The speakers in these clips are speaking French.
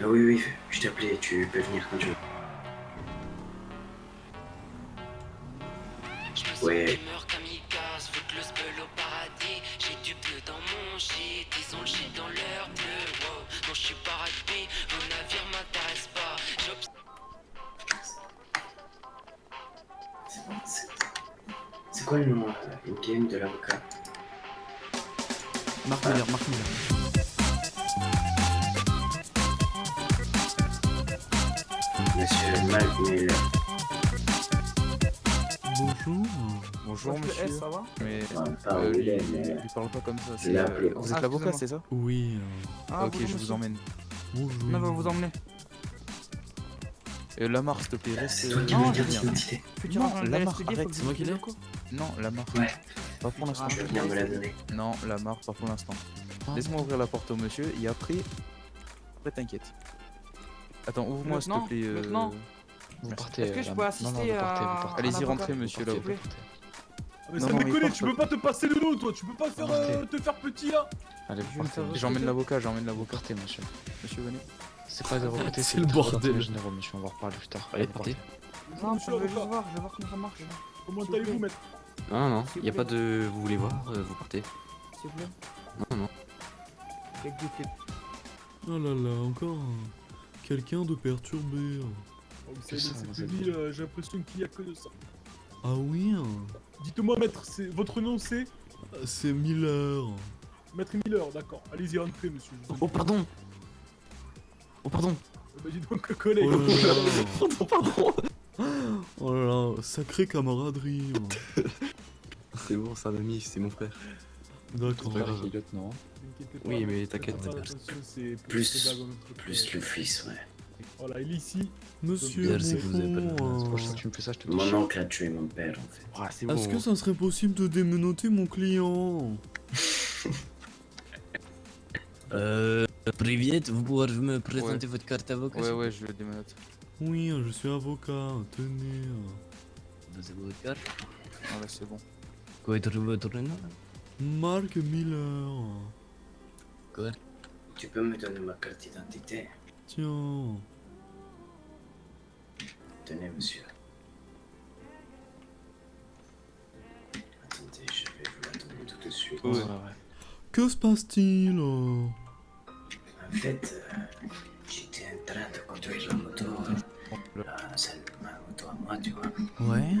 Ah oui, oui, je t'appelais, tu peux venir quand tu veux. Je me sens Ouais. gamer kamikaze, faut que le spell au paradis. J'ai du bleu dans mon shit, ils ont le shit dans leur bleu. Wow, non, je suis pas rugby, vos navires m'intéressent pas. J'obs- C'est quoi le nom euh, in-game de l'avocat? Marc Miller, Marc Miller. Monsieur. Bonjour. Bonjour monsieur. S, ça va? Mais On euh, parle lui, mais... parle pas comme ça. c'est, euh, vous êtes Ah, l'avocat, c'est ça? Oui. euh, Ah, Ok, bonjour, je vous monsieur. emmène. bonjour. Non, va vous emmener. Euh, Lamar, s'il te plaît, Ah, reste. c'est toi qui euh, Non, me je dis viens. Non, agent de la la marque, SPD, arrête, c'est moi qui l'ai. quoi Non, Lamar. Ouais, Pas pour l'instant. je bien me la donner. Non, Lamar, pas pour l'instant. Ah. Laisse-moi ouvrir la porte au monsieur et après. Après, t'inquiète. Attends, ouvre-moi s'il te plaît. euh, Maintenant Vous partez. Est-ce que je euh, peux là- assister non, non, vous partez, à- vous partez. Allez-y, rentrez, monsieur l'avocat. plaît Mais Non, ça déconne, tu peux pas te passer le dos, toi, tu peux pas faire, euh, te faire petit là. Allez, vous vais partez. faire monsieur. J'emmène l'avocat, j'emmène l'avocat. partez, monsieur. Monsieur, venez. C'est pas de recruter, C'est le bordel. généraux, monsieur. On va reparler plus tard. Allez, vous partez. Non, Monsieur je veux juste l'avocat. voir, je veux voir comment ça marche. Comment allez-vous, maître Non, non, y a pas de. Vous voulez voir, euh, vous partez. S'il vous plaît. Non, non. Oh là là, encore quelqu'un de perturbé. Oh, C'est ça, euh, j'ai l'impression qu'il y a que de ça. Ah oui, hein. Dites-moi, maître, c'est- votre nom c'est? C'est Miller. Maître Miller, d'accord. Allez-y, rentrez, monsieur. Oh, pardon Oh, pardon Euh, bah, dis donc, collègue. Oh là là. Pardon, Oh là là, sacrée camaraderie. C'est bon, c'est un ami, c'est mon frère. N'inquiétez pas, Oui, mais t'inquiète, Plus- notre Plus le fils, ouais. Voilà, il est ici. Monsieur Bien, c'est que vous avez pas de- Bonfond, C'est euh, tu me fais ça, je te Mon oncle a tué mon père, en fait. Ah. Est-ce que ça serait possible de démenoter mon client Euh. Privet, vous pouvez me présenter votre carte avocat Ouais, ouais, je le démonote. Oui, je suis avocat, tenez. Vous avez votre carte Ah, là, c'est bon. Quoi est votre nom Mark Miller. Quoi Tu peux me donner ma carte d'identité? Tiens. Tenez, monsieur. Attendez, je vais vous la donner tout de suite. Ouais. Que se passe-t-il? En fait, euh, j'étais en train de conduire la moto, euh, ma moto à moi, tu vois. Ouais.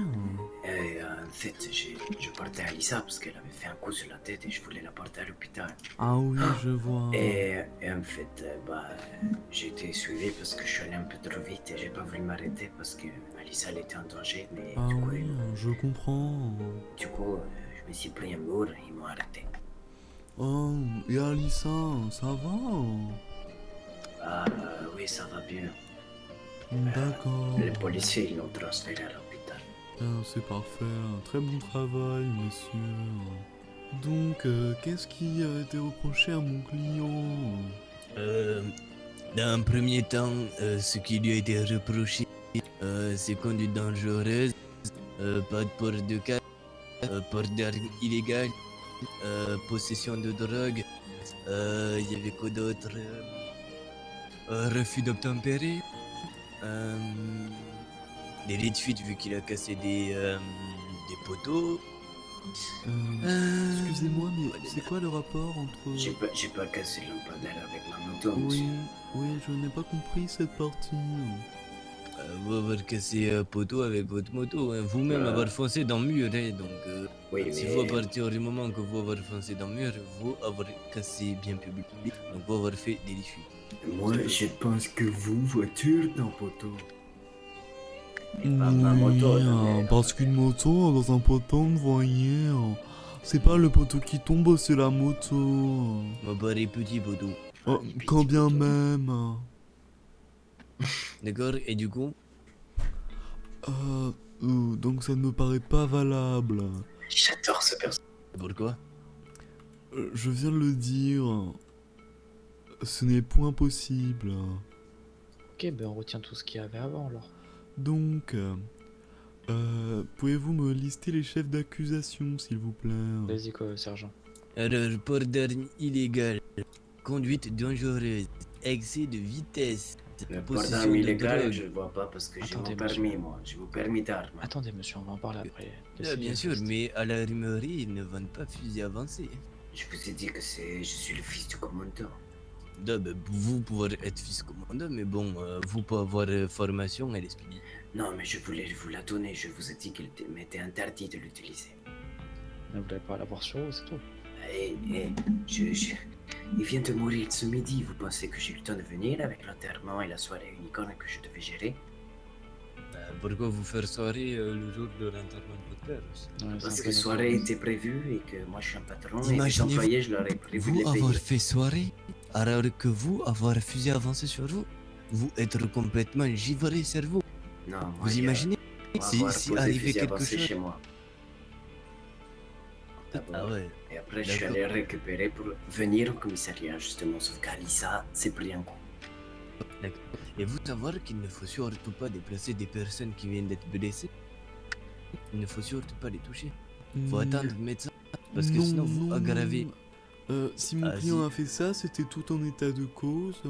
Euh, en fait, j'ai- je portais Alissa parce qu'elle avait fait un coup sur la tête et je voulais la porter à l'hôpital. Ah oui, je vois. Et, et en fait, euh, bah, euh, j'ai été suivi parce que je suis allé un peu trop vite et j'ai pas voulu m'arrêter parce que Alissa elle était en danger. Mais Ah du coup, oui, je comprends. du coup euh, je me suis pris un mur et ils m'ont arrêté. Oh, et Alissa, ça va? Ah, euh, oui, ça va bien. D'accord. Les policiers ils l'ont transféré à Ah, C'est parfait, très bon travail, monsieur. Donc, euh, qu'est-ce qui a été reproché à mon client? Euh, dans un premier temps, euh, ce qui lui a été reproché, c'est conduite dangereuse, pas de port de euh, port d'armes illégales, possession de drogue, il y avait quoi d'autre? Refus d'obtempérer, délit de fuite vu qu'il a cassé des, euh, des poteaux. Euh, Euh, Excusez-moi, mais c'est quoi le rapport entre... J'ai pas, cassé le lampadaire avec ma moto, Oui, monsieur. oui, je n'ai pas compris cette partie. Euh, vous avoir cassé un poteau avec votre moto, hein. vous-même Euh. avoir foncé dans le mur, hein, donc euh, Oui, si mais... vous à partir du moment que vous avoir foncé dans le mur, vous avoir cassé bien public, donc vous avoir fait des diffus. Moi, je pense que vous, voiture d'un poteau. Oui, non, hein, parce qu'une moto dans un poteau, vous voyez, hein, c'est pas le poteau qui tombe, c'est la moto. Moi, pareil, petit poteau. Oh, petit quand bien même. hein. D'accord Et du coup, Euh, euh, donc ça ne me paraît pas valable. J'adore ce personnage. pourquoi Euh, Je viens de le dire. Ce n'est point possible. Ok, ben on retient tout ce qu'il y avait avant alors. Donc, euh, euh, pouvez-vous me lister les chefs d'accusation, s'il vous plaît? Vas-y quoi, sergent. Alors, port d'armes illégales, conduite dangereuse, excès de vitesse. Le port d'armes illégales, je vois pas parce que j'ai mon permis, monsieur. moi. J'ai mon permis d'armes. Attendez, monsieur, on va en parler après. Ah, Laissez- bien sûr, mais à la rumerie, ils ne vendent pas fusil avancé. Je vous ai dit que c'est, je suis le fils du commandant. Non, ben, vous pouvez être fils commandant, mais bon, euh, vous pouvez avoir euh, formation à l'esprit. Non, mais je voulais vous la donner. Je vous ai dit qu'il m'était interdit de l'utiliser. Vous n'allez pas l'avoir sur vous, c'est tout. Et, et je, je- il vient de mourir ce midi. Vous pensez que j'ai eu le temps de venir avec l'enterrement et la soirée unicorne que je devais gérer? Pourquoi vous faire soirée le jour de l'enterrement de votre père aussi Ouais, Parce que peu soirée était prévue et que moi je suis un patron et les Imaginez-vous- employés je leur ai prévu de Vous les avoir fait soirée, alors que vous avoir fusil avancé sur vous, vous être complètement givré cerveau. Non, moi, Vous imaginez si, avoir si arrivait quelque chose? chez moi. D'abord. Ah ouais. Et après, je suis allé récupérer pour venir au commissariat, justement. Sauf qu'Alissa s'est pris un coup. Et vous savoir qu'il ne faut surtout pas déplacer des personnes qui viennent d'être blessées. Il ne faut surtout pas les toucher. Faut Hmm, attendre le médecin. Parce que non, sinon vous non, aggravez. non. Euh, si mon Ah, client si. a fait ça, c'était tout en état de cause.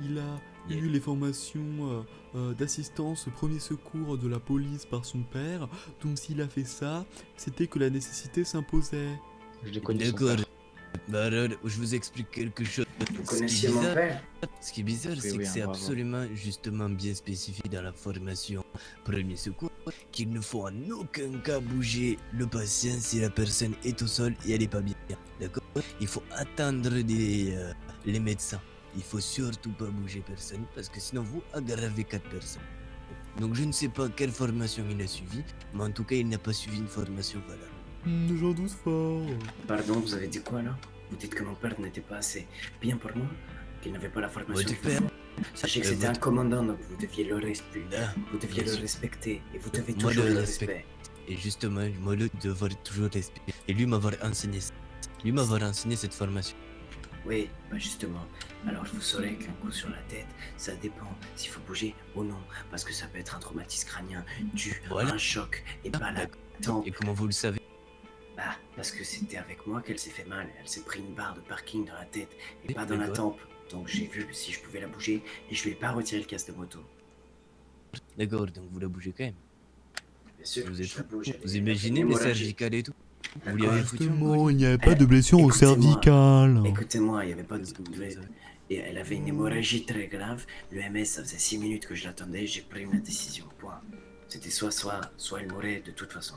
Il a Yeah. eu les formations euh, euh, d'assistance premier secours de la police par son père. Donc s'il a fait ça, c'était que la nécessité s'imposait. Je les connais son D'accord. Bah alors, je vous explique quelque chose. Vous Ce qui est connaissiez mon bizarre- père Ce qui est bizarre, c'est oui, que c'est absolument justement bien spécifié dans la formation premier secours qu'il ne faut en aucun cas bouger le patient si la personne est au sol et elle est pas bien. D'accord? Il faut attendre les, euh, les médecins. Il faut surtout pas bouger personne parce que sinon vous aggravez quatre personnes. Donc je ne sais pas quelle formation il a suivi, mais en tout cas il n'a pas suivi une formation valable. J'en doute fort. Pardon, vous avez dit quoi là? Vous dites que mon père n'était pas assez bien pour moi Qu'il n'avait pas la formation Votre père Sachez que c'était un commandant, donc vous deviez le respecter. Là, Vous deviez le respecter. Et vous devez Moi, toujours le le respect. respect. Et justement, moi, le devoir toujours respecter. Et lui m'avoir enseigné ça. Lui m'avoir enseigné cette formation. Oui, bah justement. Alors vous saurez qu'un coup sur la tête, ça dépend s'il faut bouger ou non. Parce que ça peut être un traumatisme crânien dû Voilà. à un choc et Ah, pas la tempe. Et comment vous le savez? Bah, parce que c'était avec moi qu'elle s'est fait mal. Elle s'est pris une barre de parking dans la tête et pas dans la tempe. Donc j'ai vu si je pouvais la bouger et je lui ai pas retiré le casque de moto. D'accord, donc vous la bougez quand même. Bien sûr, Vous, je êtes la bouge. elle vous imaginez les hémorragique. cervicales et tout Vous lui avez foutu il n'y avait pas de Eh, blessure au écoutez-moi. cervical. Écoutez-moi, il n'y avait pas de Et elle avait une hémorragie très grave. Le MS, ça faisait 6 minutes que je l'attendais. J'ai pris ma décision. Point. C'était soit soit, soit elle mourait de toute façon.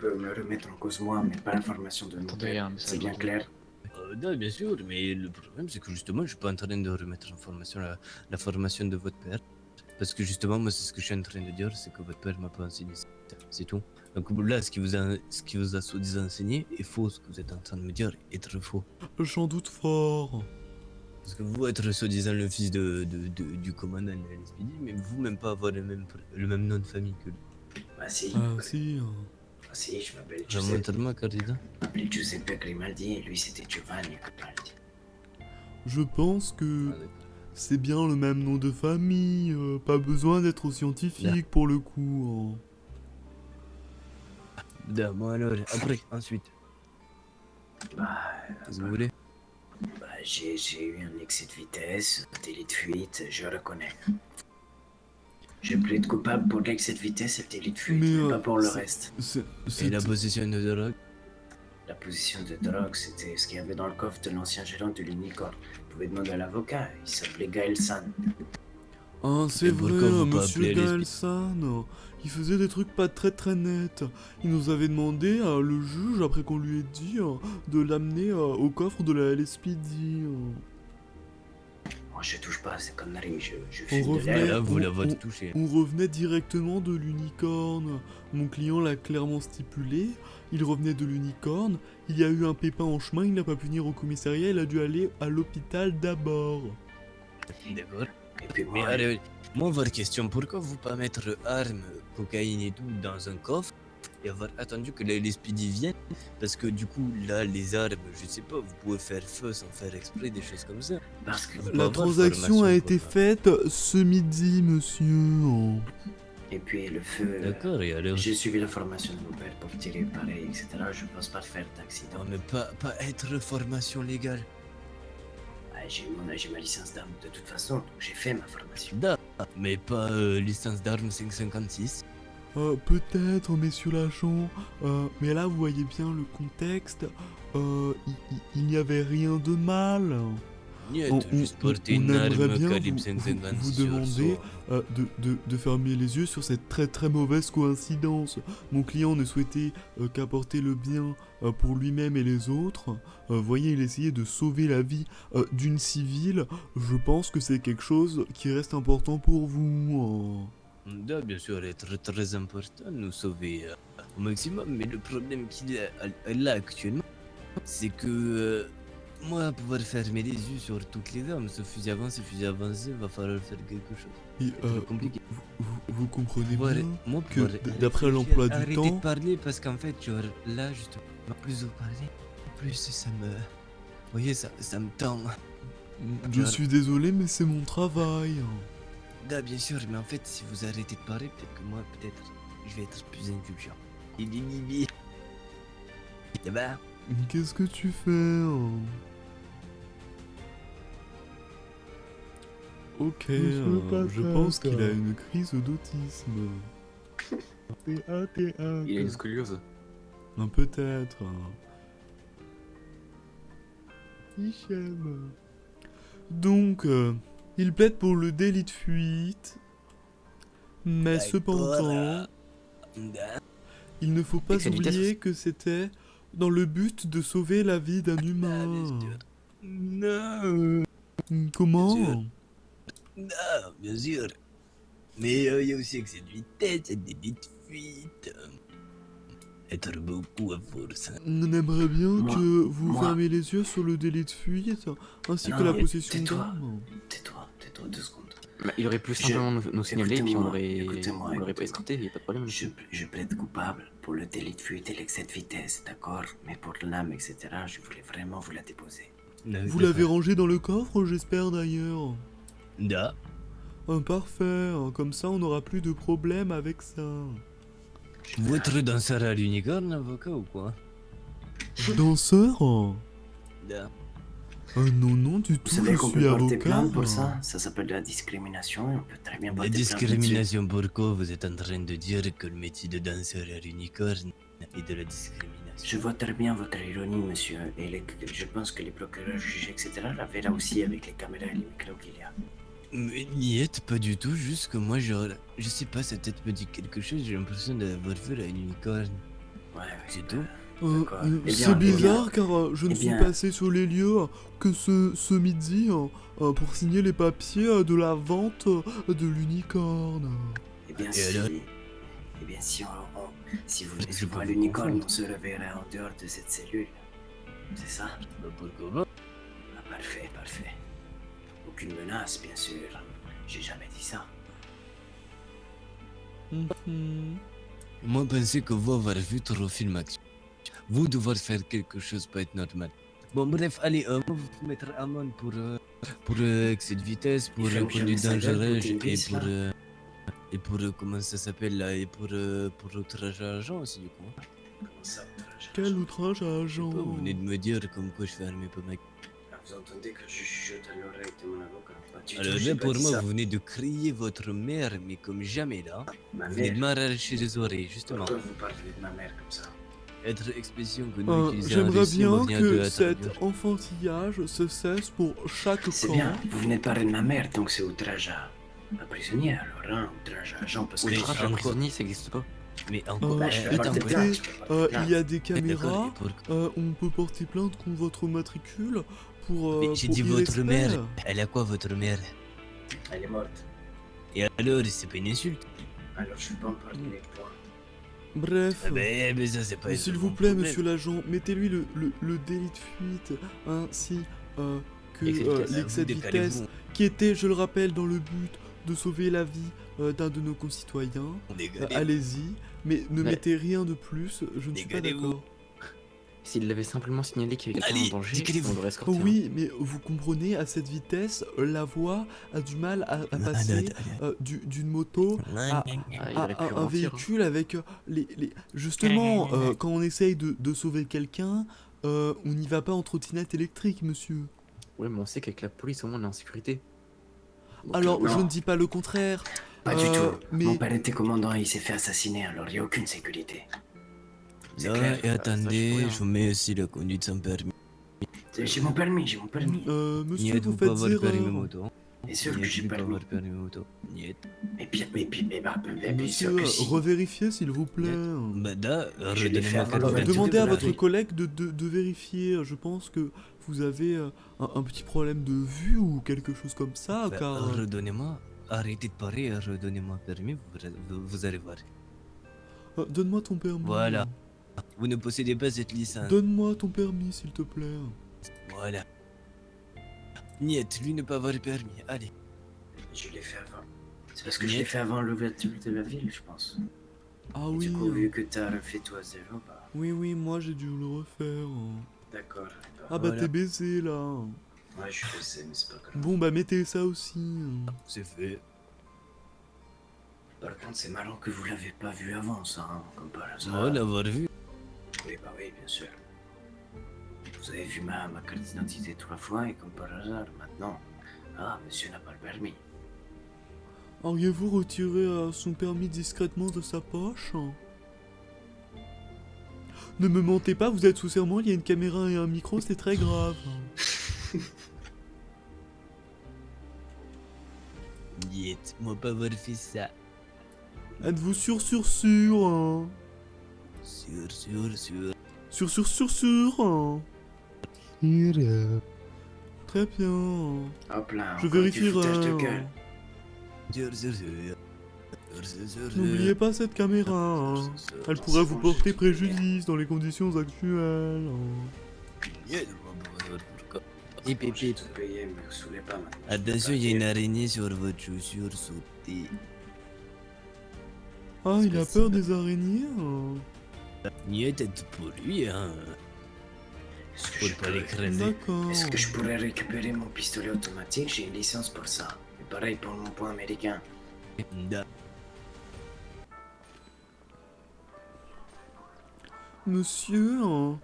On peut me remettre en cause moi, mais pas l'information de mon a père. C'est bien clair. Euh, non, bien sûr, mais le problème c'est que justement, je suis pas en train de remettre en formation la, la formation de votre père. Parce que justement, moi, c'est ce que je suis en train de dire, c'est que votre père m'a pas enseigné ça. C'est tout. Donc là, ce qui vous a, ce qui vous a soi-disant enseigné est faux. Ce que vous êtes en train de me dire est très faux. J'en doute fort. Parce que vous être soi-disant le fils de, de- de- du commandant de la LSPD, mais vous même pas avoir le même, pr- le même nom de famille que lui. Bah si. Ah si. hein. Ah, si, je m'appelle Giuseppe. Je Giuseppe Grimaldi et lui c'était Giovanni Grimaldi. Je pense que Ah, c'est bien le même nom de famille. euh, pas besoin d'être scientifique pour le coup. hein. Bon alors, après, ensuite, Bah, vous voulez? bah j'ai j'ai eu un excès de vitesse, délit de fuite, je reconnais. J'ai plaidé coupable pour l'excès de vitesse et le délit de fuite, Mais, mais, euh, pas pour le reste. C'est- Et la possession de drogue? La position de drogue, c'était ce qu'il y avait dans le coffre de l'ancien gérant de l'Unicorn. Vous pouvez demander à l'avocat, il s'appelait Gaël San. Ah, c'est vrai, monsieur Galsan. Il faisait des trucs pas très très nets. Il nous avait demandé, euh, le juge, après qu'on lui ait dit, euh, de l'amener euh, au coffre de la LSPD. Euh. Moi, je touche pas à ces conneries, je, je On fume de revenait- l'air. vous on- la votre on- touché. On revenait directement de l'unicorne. Mon client l'a clairement stipulé. Il revenait de l'unicorne. Il y a eu un pépin en chemin. Il n'a pas pu venir au commissariat. Il a dû aller à l'hôpital d'abord. D'accord. Et puis Mais moi, allez, moi, votre question, pourquoi vous pas mettre armes, cocaïne et tout dans un coffre et avoir attendu que les LSPD viennent Parce que du coup, là, les armes, je sais pas, vous pouvez faire feu sans faire exprès, des choses comme ça. parce que... La transaction a été quoi. faite ce midi, monsieur. Et puis le feu... D'accord, et alors J'ai suivi la formation de mon père pour tirer pareil, etc. Je pense pas faire d'accident. Non, mais pas, pas être formation légale. Ah, j'ai mon- j'ai ma licence d'arme de toute façon, donc j'ai fait ma formation. Da, mais pas euh, licence d'armes 556. Euh, Peut-être, messieurs l'agent, euh, mais là vous voyez bien le contexte, euh, il- n'y avait rien de mal. On- on- aimerait bien vous- 556 vous sur demander euh, de, de- de fermer les yeux sur cette très très mauvaise coïncidence. Mon client ne souhaitait euh, qu'apporter le bien euh, pour lui-même et les autres. Voyez, il essayait de sauver la vie d'une civile. Je pense que c'est quelque chose qui reste important pour vous. Hein. Bien sûr, est très important de nous sauver euh, au maximum, mais le problème qu'il a là actuellement, c'est que euh, moi, pouvoir fermer les yeux sur toutes les armes, ce fusil avancé, fusil avancé, va falloir faire quelque chose. Et, C'est euh, compliqué. vous, comprenez Pouvoir- bien moi, que d'après l'emploi du arrêtez temps- de parler parce qu'en fait, genre, là, justement, plus vous parlez, plus ça me. Vous voyez, ça, ça me tend. Je Alors- suis désolé, mais c'est mon travail. Da, bien sûr, mais en fait, si vous arrêtez de parler, peut-être que moi, peut-être, je vais être plus indulgent. Il est mimi. Ça va? Qu'est-ce que tu fais hein? Ok, euh, je pense qu'il a une crise d'autisme. T1, T1. Il a une scoliose. Peut-être. hein. Hichem. Donc, euh, il plaide pour le délit de fuite. Mais cependant, Da. il ne faut pas oublier que c'était dans le but de sauver la vie d'un humain. bien sûr. Non. Comment. Da, bien sûr. Mais euh, il y a aussi excès de vitesse, et des de fuite. Être beaucoup à force. On aimerait bien Moi- que vous moi- fermiez les yeux sur le délit de fuite, ainsi Non, que la possession d'armes. Tais-toi, tais-toi deux secondes. Bah, il aurait pu Je- simplement nous, nous signaler et puis on l'aurait pas escorté, y a pas de problème. Je, je plaide coupable pour le délit de fuite et l'excès de vitesse, d'accord? Mais pour l'âme, etc., je voulais vraiment vous la déposer. Non, Vous l'avez pas- rangé dans le coffre, j'espère d'ailleurs. Da. Ah, parfait, comme ça on n'aura plus de problème avec ça. Votre danseur à l'unicorne, avocat ou quoi? Danseur? Da. Ah non, non, du Vous tout, savez je qu'on peut porter plainte pour ça Ça s'appelle de la discrimination et on peut très bien La porter plainte là-dessus. discrimination pourquoi Vous êtes en train de dire que le métier de danseur à l'unicorne est de la discrimination. Je vois très bien votre ironie, monsieur, et les- je pense que les procureurs, juges, etc. l'avaient là aussi avec les caméras et les micros qu'il y a. Mais n'y êtes pas du tout, juste que moi, genre, je sais pas, sa tête me dit quelque chose, j'ai l'impression d'avoir vu la unicorne. Ouais, ouais. C'est tout Euh, D'accord. euh, Eh c'est eh bien- bizarre car euh, je ne eh suis bien- passé sur les lieux euh, que ce, ce midi euh, euh, pour signer les papiers euh, de la vente euh, de l'unicorne. Eh bien, Et si... alors Eh bien, si, on, on- si vous voir vous l'unicorne, on se reverra en dehors de cette cellule. C'est ça? Bah Ah, parfait, parfait. Aucune menace, bien sûr. J'ai jamais dit ça. Mhm. Moi, pensais que vous avoir vu trop film action. Vous devoir faire quelque chose peut être normal. Bon, bref, allez, euh, moi, vous mettre amende pour, euh, pour euh, excès de vitesse, pour euh, conduite dangereuse et pour. euh, et pour. euh, comment ça s'appelle là Et pour. euh, pour outrage à agent aussi, du coup. hein. Comment ça, outrage Quel outrage à agent pas, vous venez de me dire comme quoi je fermais pas ma Ah, Vous entendez que je chuchote à l'oreille de mon avocat? Pas du tout, Alors là, pour moi, ça. vous venez de crier votre mère, mais comme jamais là. Ma Vous venez de m'arracher les oreilles, justement. Pourquoi vous parlez de ma mère comme ça? Être expression que nous Euh, en J'aimerais bien que cet enfantillage se cesse pour chaque C'est camp. bien, vous venez de parler de ma mère, donc c'est outrage à, à prisonnier alors, hein Outrage à agent, parce que... Outrage à encore. prisonnier, ça existe pas. Mais encore. Euh, Bah, je peux euh, Euh, plainte. il y a des caméras, euh, on peut porter plainte contre votre matricule pour. euh, Mais j'ai dit votre mère. Elle a quoi, votre mère? Elle est morte. Et alors, c'est pas une insulte Alors je peux pas en parler, point. Bref. Ah ben, mais ça, c'est pas S'il vous plaît, problème. monsieur l'agent, mettez-lui le, le- le délit de fuite ainsi euh, que euh, l'excès de vitesse qui était, je le rappelle, dans le but de sauver la vie euh, d'un de nos concitoyens. Allez-y, mais ne mettez rien de plus, je ne suis pas d'accord. S'il l'avait simplement signalé qu'il y avait quelqu'un en danger, on l'aurait escorté. Oh hein. oui, mais vous comprenez, à cette vitesse, la voix a du mal à, à passer euh, du- d'une moto Ah, à, pu un, hein. véhicule avec euh, les, les- Justement, euh, quand on essaye de, de sauver quelqu'un, euh, on n'y va pas en trottinette électrique, monsieur. Ouais, mais on sait qu'avec la police, au moins, on est en sécurité. Donc, Alors, non, je ne dis pas le contraire. Pas du tout. mais- Mon père était commandant et il s'est fait assassiner, alors il n'y a aucune sécurité. Non, clair. et attendez, rien. je vous mets aussi la conduite sans permis. J'ai mon permis, j'ai mon permis. Euh, monsieur, Niet, vous vous pas faites avoir permis erreur. moto. Bien sûr que j'ai pas permis. avoir permis moto. Niet. Mais bien, mais bien, mais bah, mais bien sûr Monsieur, que si. revérifiez s'il vous plaît. Bah là, Je le Euh, demandez de à votre collègue de, de- de vérifier. Je pense que vous avez euh, un, un petit problème de vue ou quelque chose comme ça, Bah, car... euh, redonnez-moi, arrêtez de parler, redonnez-moi permis, vous, vous- vous allez voir. euh, Donne-moi ton permis. Voilà. Vous ne possédez pas cette licence. Donne-moi ton permis, s'il te plaît. Voilà. Niet, lui ne pas avoir permis. Allez. Je l'ai fait avant. C'est parce que je l'ai fait avant l'ouverture de la ville, je pense. Ah Et oui. Du coup, vu que t'as refait toi zéro, bah. Oui, oui, moi j'ai dû le refaire. D'accord. Ah bah Voilà. t'es baisé là. Ouais, je sais, mais c'est pas grave. Bon bah mettez ça aussi. C'est fait. Par contre, c'est marrant que vous l'avez pas vu avant, ça, hein, comme par hasard. Oh, l'avoir vu. Oui, bah oui, bien sûr. Vous avez vu ma, ma carte d'identité trois fois et comme par hasard, maintenant. Ah, monsieur n'a pas le permis. Auriez-vous retiré euh, son permis discrètement de sa poche? Ne me mentez pas, vous êtes sous serment, il y a une caméra et un micro, c'est très grave. Niet, moi pas avoir fait ça. Êtes-vous sûr, sûr, sûr hein? Sûr, sûr, sûr. Sûr, sûr, sûr, sûr hein Très bien. Hop là, Je vérifierai. Sûr, sûr, sûr. N'oubliez pas cette caméra, hein. Elle pourrait vous porter préjudice dans les conditions actuelles. hein. Hip, hip, hip. Attention, il y a une araignée sur votre chaussure sautée. Ah, il a peur des araignées hein. Être pour lui, hein. Est-ce que, je pas. Est-ce que je pourrais récupérer mon pistolet automatique? J'ai une licence pour ça. Et pareil pour mon point américain. Da. Monsieur hein.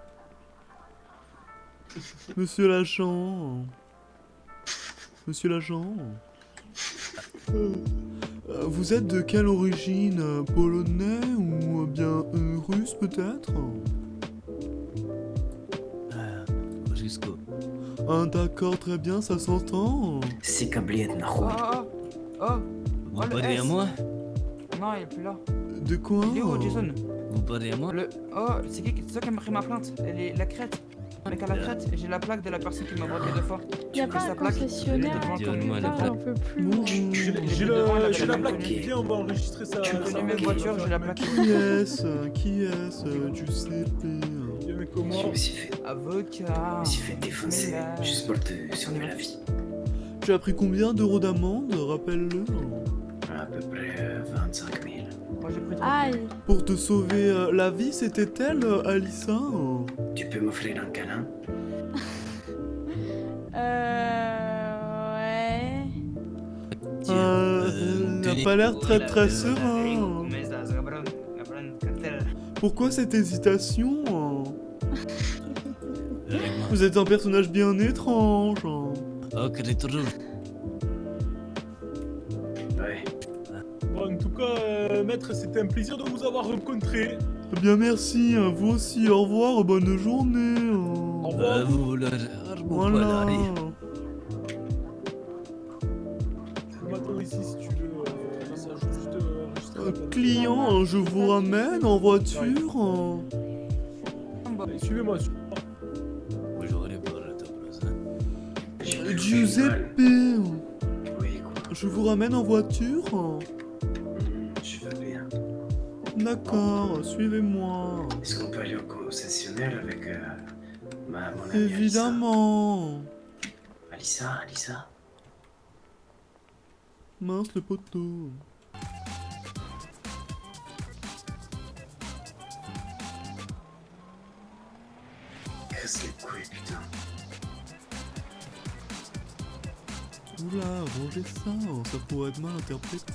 Monsieur l'agent Monsieur l'agent euh, Vous êtes de quelle origine euh, Polonais ou euh, bien euh, russe peut-être? Ah, Jusqu'au. Ah d'accord, très bien, ça s'entend. C'est câblé de Oh, oh, oh. Vous Oh, le parlez à moi? Non, il est plus là. De quoi? Il est où, Jason? Vous parlez à moi? Le... Oh, c'est qui C'est toi qui m'a pris ma plainte? Elle est la crête. Mec à la crête, j'ai la plaque de la personne qui m'a braqué deux fois. Y a Tu pas un sa plaque concessionnaire Donne-moi la plaque. J'ai la la plaque qui vient, on va enregistrer ça. Tu connais mes voitures, j'ai la plaque. Qui est-ce Qui est-ce Viens, mais Je comment me suis fait, Avocat. je me suis fait défoncer juste pour te sauver la vie. Tu as pris combien d'euros d'amende Rappelle-le? À peu près euh, 25 000. Moi j'ai pris trois. Aïe Pour te sauver euh, la vie, c'était elle, euh, Alissa Tu peux m'offrir un câlin Euh... Ouais... Tiens, Euh, euh, elle n'a pas l'air très très serein. Pourquoi cette hésitation hein. Vous êtes un personnage bien étrange. hein. Oh, crétin. Ouais. Bon, en tout cas, euh, maître, c'était un plaisir de vous avoir rencontré. Eh Bien merci, hein, vous aussi, au revoir, bonne journée. hein. Au revoir. Euh, vous. Voilà. Voilà, allez. Maintenant, ici, si tu veux. euh, ça, juste plaque. client, hein, je vous ramène en voiture. Suivez-moi. suivez-moi. Hein. Giuseppe, Oui, quoi. je vous ramène en voiture. D'accord, suivez-moi. Est-ce qu'on peut aller au concessionnaire avec euh, ma, mon amie Évidemment. Alissa Alissa, Mince le poteau. Casse les couilles, putain. Oula, rangez ça, ça pourrait être mal interprété.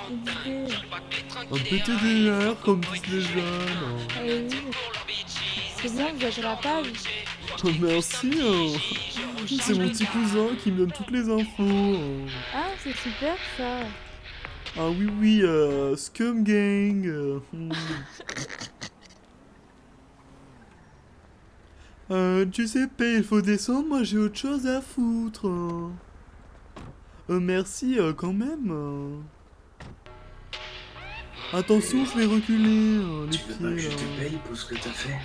Rentre. Dingue, dis pas que les trains Un qui pété déraillent. des airs comme disent les jeunes. C'est bien, vous êtes à la page. Oh, merci. hein. C'est mon petit cousin qui me donne toutes les infos. Ah, c'est super ça. Ah oui, oui, euh, Scum Gang. euh, hmm. Euh, Giuseppe, il faut descendre, moi j'ai autre chose à foutre. Euh, merci euh, quand même. Attention, je vais reculer euh, les Tu veux pas que je pieds te paye pour ce que t'as fait?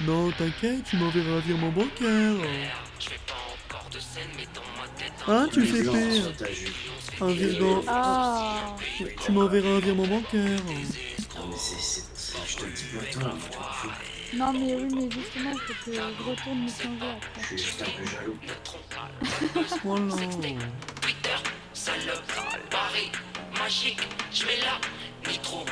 Non, t'inquiète, tu m'enverras un virement bancaire. Hein, tu fais jupe. un virement. Ah. Tu m'enverras un virement bancaire. Non mais c'est... Je te dis toi, fous. Non, mais oui, mais justement, il faut que je retourne me changer après. Je suis juste un peu jaloux. Voilà. Twitter, salope, Paris, magique, je vais là, nitro,